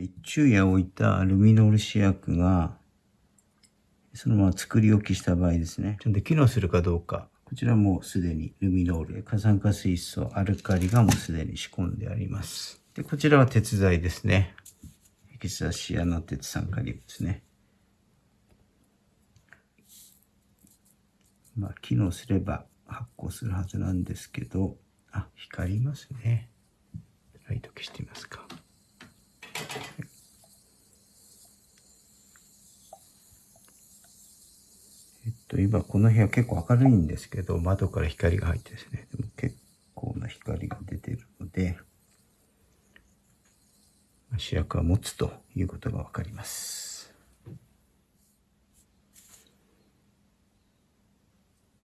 一昼夜置いたルミノール試薬が、そのまま作り置きした場合ですね。ちゃんと機能するかどうか。こちらもすでにルミノール、過酸化水素、アルカリがもうすでに仕込んであります。で、こちらは鉄剤ですね。エキサシアナ鉄酸化リウムですね。まあ、機能すれば発光するはずなんですけど、あ、光りますね。ライト消してみますか。と、今この部屋結構明るいんですけど、窓から光が入ってですね、でも結構な光が出てるので、主役は持つということが分かります。